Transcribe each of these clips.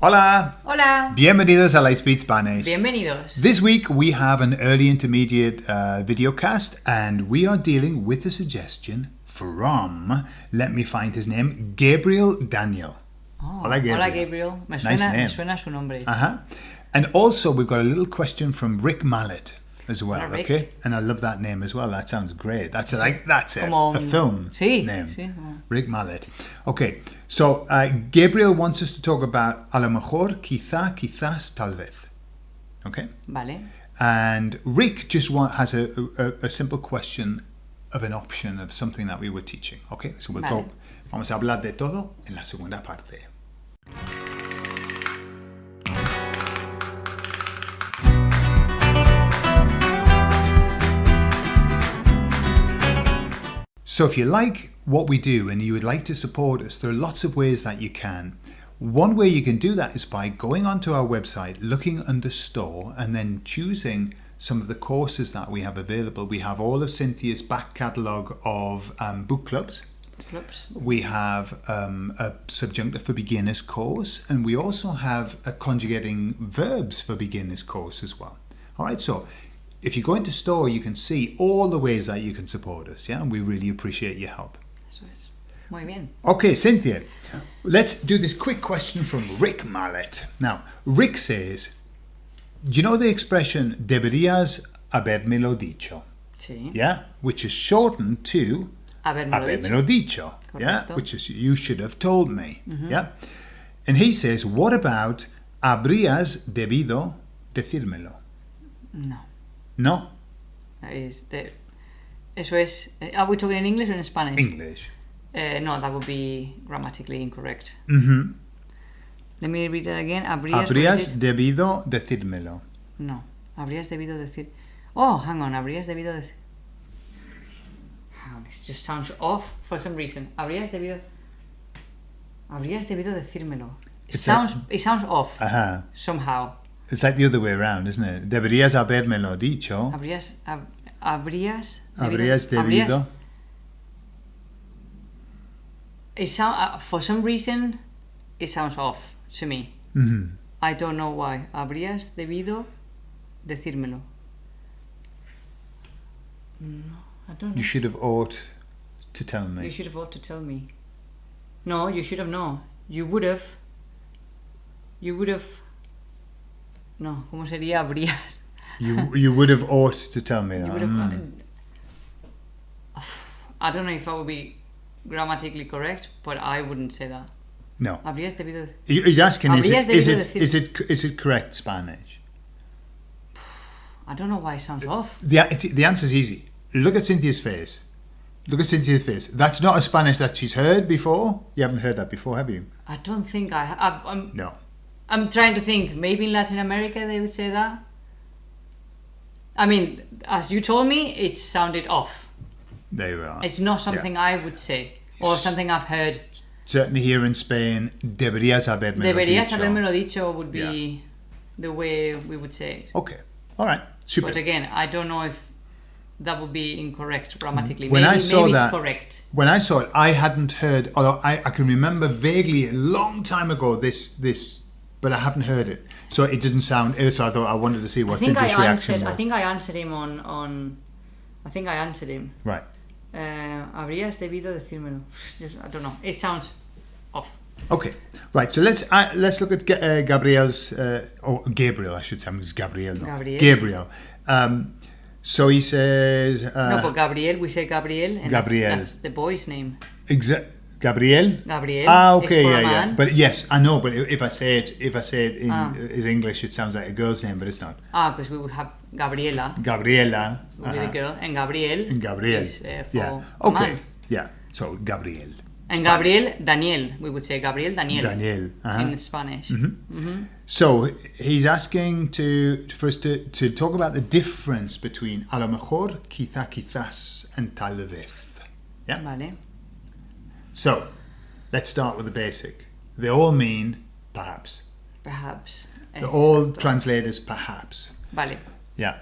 Hola! Hola. Bienvenidos a Lightspeed Spanish. Bienvenidos. This week we have an early intermediate uh, video cast and we are dealing with a suggestion from, let me find his name, Gabriel Daniel. Oh, Hola, Gabriel. Hola, Gabriel. Me Nice name. me suena su nombre. Uh-huh. And also we've got a little question from Rick Mallet as well, Hola, okay? And I love that name as well. That sounds great. That's like that's a, Como a film Sí, name. sí, Rick Mallet. Okay, so uh, Gabriel wants us to talk about a lo mejor, quizá, quizás, tal vez. Okay? Vale. And Rick just want, has a, a, a simple question of an option of something that we were teaching. Okay, so we'll Vale. talk. Vamos a hablar de todo en la segunda parte. So if you like what we do and you would like to support us, there are lots of ways that you can. One way you can do that is by going onto our website, looking under store, and then choosing some of the courses that we have available. We have all of Cynthia's back catalogue of um, book clubs. Oops. We have um, a subjunctive for beginners course, and we also have a conjugating verbs for beginners course as well. All right, so if you go into store, you can see all the ways that you can support us, yeah, and we really appreciate your help. Eso es. Muy bien. Okay, Cynthia, let's do this quick question from Rick Mallet. Now, Rick says, Do you know the expression deberías habérmelo dicho? Sí. Yeah, which is shortened to Habérmelo dicho. habérmelo dicho. Yeah, which is you should have told me. Mm-hmm. Yeah, and he says, What about habrías debido decírmelo? No. No, Es de- Eso es. eh, Are we talking in English or in Spanish? English. Eh, no, that would be grammatically incorrect. Let me read it again. Habrías. Habrías debido decírmelo. No. Habrías debido decir. Oh, hang on. Habrías debido decir. Hang on, It just sounds off for some reason. Habrías debido. Habrías debido decírmelo. It sounds. It sounds off Ajá. somehow. It's like the other way around, isn't it? Deberías habérmelo dicho. Habrías. hab- habrías. Habrías habrías- debido. It sound, uh, for some reason, it sounds off to me. Mhm. I don't know why. Habrías debido decírmelo. No, I don't know. You should have ought to tell me. You should have ought to tell me. No, you should have no. You would have. You would have. No, ¿cómo sería habrías? You you would have ought to tell me that. have. Mm. I don't know if that would be grammatically correct, but I wouldn't say that. No. Habrías debido. He- He's asking is it, is it is it is it correct Spanish? I don't know why it sounds off. The the answer is easy. Look at Cynthia's face. Look at Cynthia's face. That's not a Spanish that she's heard before. You haven't heard that before, have you? I don't think I. ha- No. I'm trying to think. Maybe in Latin America they would say that. I mean, as you told me, it sounded off. There you are. It's not something I would say or something I've heard. Certainly here in Spain, deberías haberme Deberías dicho. habérmelo dicho would be the way we would say it. Okay. All right. Super. But again, I don't know if that would be incorrect grammatically. When maybe, I saw maybe that- it's correct. when I saw it, I hadn't heard, although I, I can remember vaguely a long time ago this this, but I haven't heard it. So it didn't sound. So I thought I wanted to see what Cynthia's reaction answered. was. I think I answered him on on. I think I answered him. right. Uh, habrías debido decírmelo. I don't know. It sounds off. Okay. Right. So let's uh, let's look at uh, Gabriel's uh, or Gabriel, I should say. It's Gabriel. No. Gabriel. Gabriel. Um, so he says. Uh, no, but Gabriel, we say Gabriel, and Gabriel. That's, that's the boy's name. exa- Gabriel. Gabriel. Ah, okay, yeah, yeah. But yes, I know. But if I say it, if I say it in Ah. is English, it sounds like a girl's name, but it's not. ah, because we would have Gabriela, Gabriela. would be the uh-huh. girl, and Gabriel. And Gabriel. Is, uh, for yeah. Okay. man. Yeah. So Gabriel. And Gabriel, Daniel. We would say Gabriel, Daniel. Daniel. uh-huh. In Spanish. So he's asking to for us to, to talk about the difference between a lo mejor, quizá, quizás, and tal vez. Yeah. Vale. So let's start with the basic. They all mean perhaps. Perhaps. They all translate as perhaps. Vale. Yeah.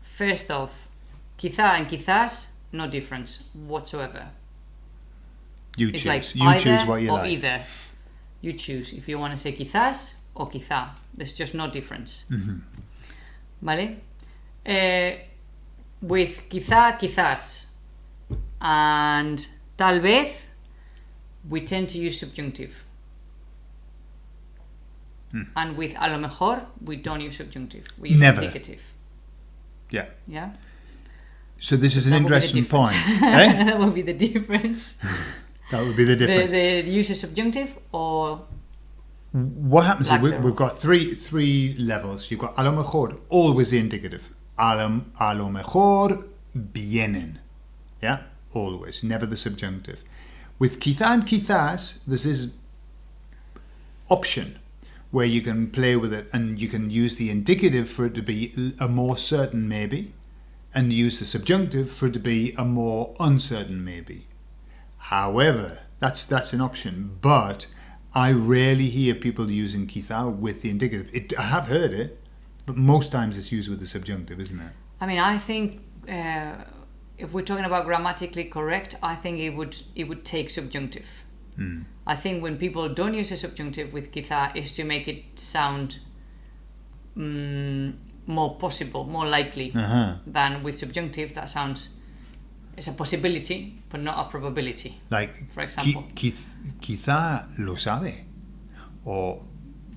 First off, quizá and quizás, no difference whatsoever. You It's choose. like you choose what you or like. either. You choose if you want to say quizás o quizá. There's just no difference. ¿Vale? Eh, with quizá, quizás, and tal vez, we tend to use subjunctive. And with a lo mejor, we don't use subjunctive. We use Never. indicative. Yeah. Yeah? So this is an That would be the interesting point. eh? that would be the difference. That would be the the, difference. the use of subjunctive or what happens is we, we've got three three levels. You've got a lo mejor, always the indicative. A lo, a lo mejor vienen. Yeah? Always. Never the subjunctive. With quizá and there's this option where you can play with it and you can use the indicative for it to be a more certain maybe and use the subjunctive for it to be a more uncertain maybe. However, that's that's an option, but I rarely hear people using quizá with the indicative. It, I have heard it, but most times it's used with the subjunctive, isn't it? I mean, I think uh, if we're talking about grammatically correct, I think it would it would take subjunctive. I think when people don't use a subjunctive with quizá is to make it sound mm, more possible, more likely Uh-huh. than with subjunctive that sounds it's a possibility but not a probability. Like, For example. qui- quizá lo sabe, o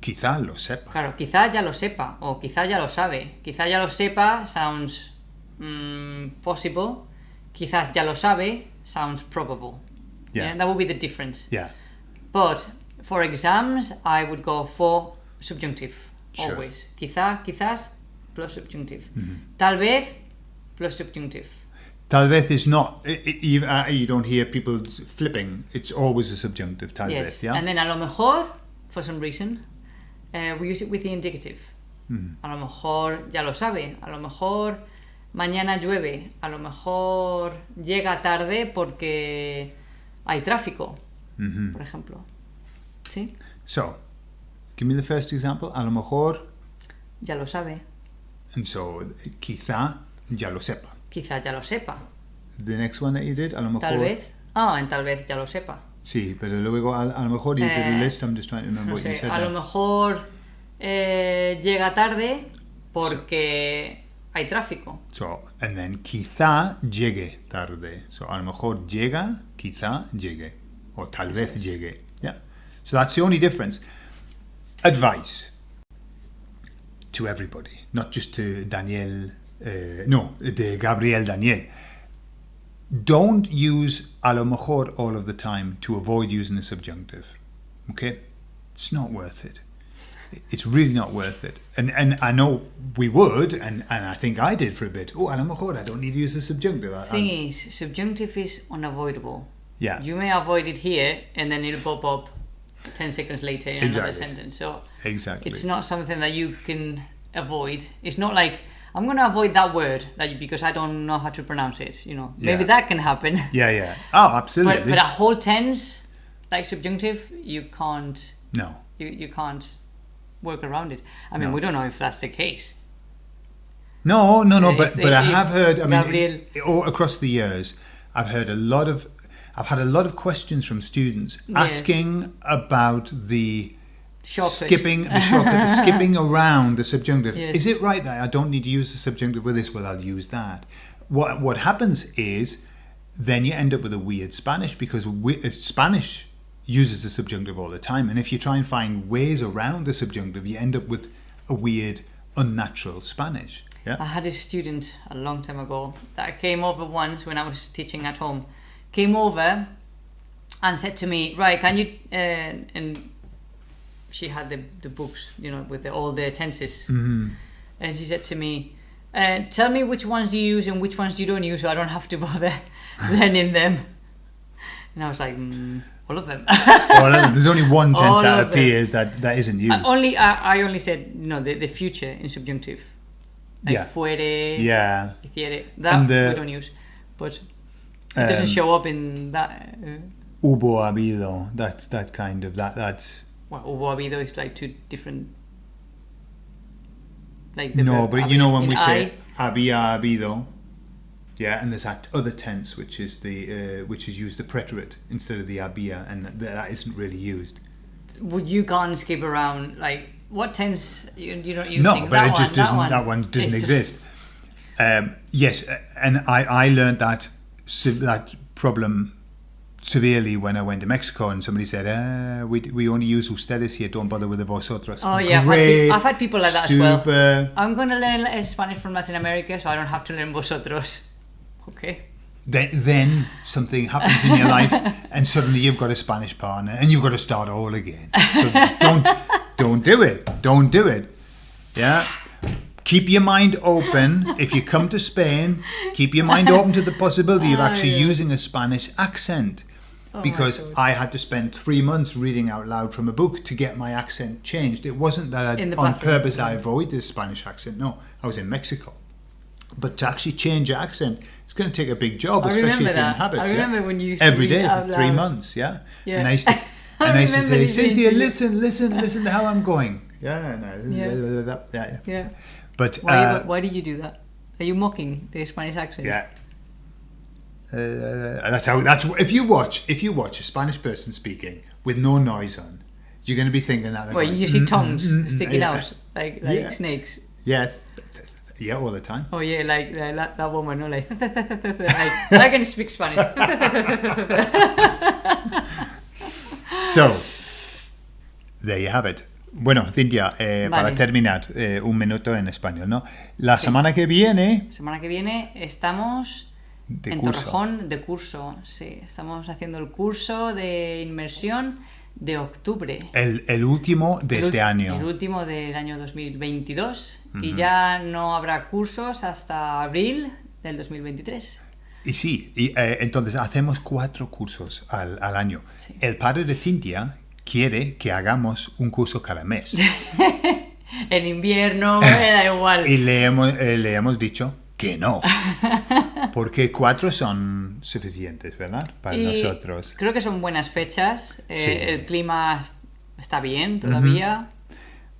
quizá lo sepa. Claro, quizá ya lo sepa o quizá ya lo sabe. Quizá ya lo sepa sounds mm, possible. Quizás ya lo sabe sounds probable. Yeah. that would be the difference. Yeah, But for exams, I would go for subjunctive Sure. always. Quizá, quizás plus subjunctive. Mm-hmm. Tal vez plus subjunctive. tal vez is not. i i you, uh, you don't hear people flipping. It's always a subjunctive. Tal yes. vez. Yeah. And then a lo mejor, for some reason, uh, we use it with the indicative. Mm-hmm. A lo mejor ya lo sabe. A lo mejor mañana llueve. A lo mejor llega tarde porque hay tráfico, por ejemplo. ¿Sí? So, give me the first example. A lo mejor, Ya lo sabe. and so quizá ya lo sepa. Quizá ya lo sepa. The next one that you did, a lo mejor. Tal vez. Ah, en tal vez ya lo sepa. Sí, pero luego a, a lo mejor you did a Eh, list. I'm just trying to remember No what you sé, said. a lo mejor eh, llega tarde porque hay tráfico. So, and then quizá llegue tarde. So, a lo mejor llega, quizá llegue. Or tal vez llegue. Yeah. So that's the only difference. Advice to everybody, not just to Daniel, uh, no, de Gabriel Daniel. Don't use a lo mejor all of the time to avoid using the subjunctive. Okay? It's not worth it. It's really not worth it. And and I know we would, and, and I think I did for a bit. Oh, a lo mejor I don't need to use the subjunctive. I- Thing I'm- is, subjunctive is unavoidable. yeah, You may avoid it here and then it'll pop up 10 seconds later in another Exactly. sentence. So exactly. it's not something that you can avoid. It's not like I'm going to avoid that word that you, because I don't know how to pronounce it. You know, maybe that can happen. yeah, yeah. Oh, absolutely. but, but a whole tense, like subjunctive, you can't no. you, you can't work around it. I mean, No. we don't know if that's the case. No, no, no. If- But but I have heard. I mean, Gabriel- all across the years, I've heard a lot of. I've had a lot of questions from students Yes. asking about the Shortcut. skipping the shortcut, the skipping around the subjunctive. Yes. Is it right that I don't need to use the subjunctive with this? Well, I'll use that. What what happens is then you end up with a weird Spanish because we, uh, Spanish uses the subjunctive all the time, and if you try and find ways around the subjunctive, you end up with a weird, unnatural Spanish. Yeah. I had a student a long time ago that came over once when I was teaching at home. Came over and said to me, "Right, can you?" Uh, and she had the, the books, you know, with the, all the tenses. Mm-hmm. And she said to me, uh, "Tell me which ones you use and which ones you don't use, so I don't have to bother learning them." And I was like, mm, "All of them." there's only one tense All that appears that, that isn't used. I only I, I only said you know the, the future in subjunctive, like Yeah. fuere, yeah. hiciere. That the- we don't use, but it doesn't Um, show up in that. Uh, Hubo habido, that that kind of that that well, hubo habido is like two different. Like the no, verb but you know when we I, say había habido, yeah, and there's that other tense which is the uh, which is used the preterite instead of the había, and that, that isn't really used. would you can't skip around like what tense you you don't you no, but that it just one, doesn't. that That one, one, doesn't just- exist. Um, yes, and I I learned that that problem severely when I went to Mexico, and somebody said, uh, "We we only use ustedes here. Don't bother with the vosotros." Oh, yeah, I've had I've had people like that as well. super. I'm gonna learn uh, Spanish from Latin America, so I don't have to learn vosotros. Okay. Then, then something happens in your life, and suddenly you've got a Spanish partner, and you've got to start all again. So don't, don't do it. Don't do it. Yeah. Keep your mind open. If you come to Spain, keep your mind open to the possibility of Oh, actually using a Spanish accent. my Because. I had to spend three months reading out loud from a book to get my accent changed. It wasn't that I'd, on purpose I avoid the Spanish accent. No, I was in Mexico. But to actually change accent, it's going to take a big job, I especially remember if you're in that. habits. I yeah? when you used to every day for three loud. months, yeah. Yeah. And I used to, I and I used to remember say, Cynthia, listen, listen, listen to how I'm going. Yeah, no, Yeah. yeah, yeah. Yeah. But Why, uh, why did you do that? Are you mocking the Spanish accent? yeah. Uh, that's how. That's if you watch if you watch a Spanish person speaking with no noise on, you're going to be thinking that. they're Well, going, you see "Mm, tongues mm, mm, sticking out like like Yeah. snakes. Yeah, yeah, all the time. Oh yeah, like that, that woman, no, like, like I can speak Spanish. So, there you have it. Bueno, Cintia, eh, Vale. para terminar, eh, un minuto en español, ¿no? La semana que viene, Semana que viene estamos de en curso. Torrejón de curso. Sí, estamos haciendo el curso de inmersión de octubre. El, el último de El este año. El último del año 2022. Y ya no habrá cursos hasta abril del 2023. Y sí, y, eh, entonces hacemos cuatro cursos al, al año. Sí. El padre de Cintia quiere que hagamos un curso cada mes. En invierno, me da igual. y le hemos, eh, le hemos dicho que no. Porque cuatro son suficientes, ¿verdad? Para Y nosotros. Creo que son buenas fechas. eh, Sí. El clima está bien todavía.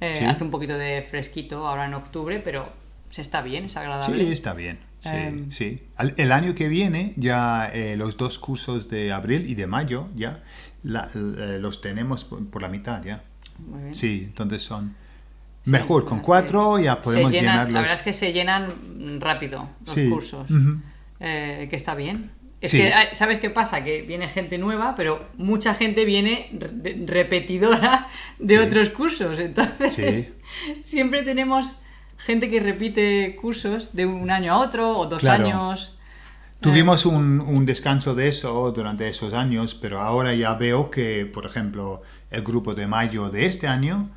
Eh, Sí. Hace un poquito de fresquito ahora en octubre, pero se está bien, es agradable. Sí, está bien. Sí, Em. sí. El año que viene ya eh, los dos cursos de abril y de mayo ya la- los tenemos por, por la mitad ya. Muy bien. Sí, entonces son mejor con cuatro ya podemos llenan- llenarlos. La verdad es que se llenan rápido los Sí. cursos. Eh, que está bien. Es Sí. que, ay, ¿sabes qué pasa? Que viene gente nueva, pero mucha gente viene re- repetidora de Sí. otros cursos. Entonces, siempre tenemos gente que repite cursos de un año a otro o dos Claro. años. Tuvimos un, un descanso de eso durante esos años, pero ahora ya veo que, por ejemplo, el grupo de mayo de este año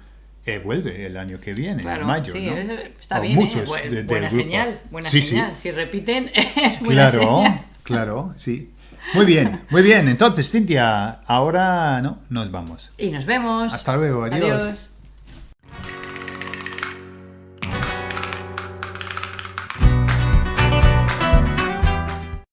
eh, vuelve el año que viene, Claro, en mayo. sí, ¿no? está O bien. ¿eh? muchos Bu- de- del buena grupo. señal, buena Sí, sí. señal. Si repiten, es buena Claro, señal. claro, sí. Muy bien, muy bien. Entonces, Cintia, ahora no, nos vamos. Y nos vemos. Hasta luego, adiós. Adiós.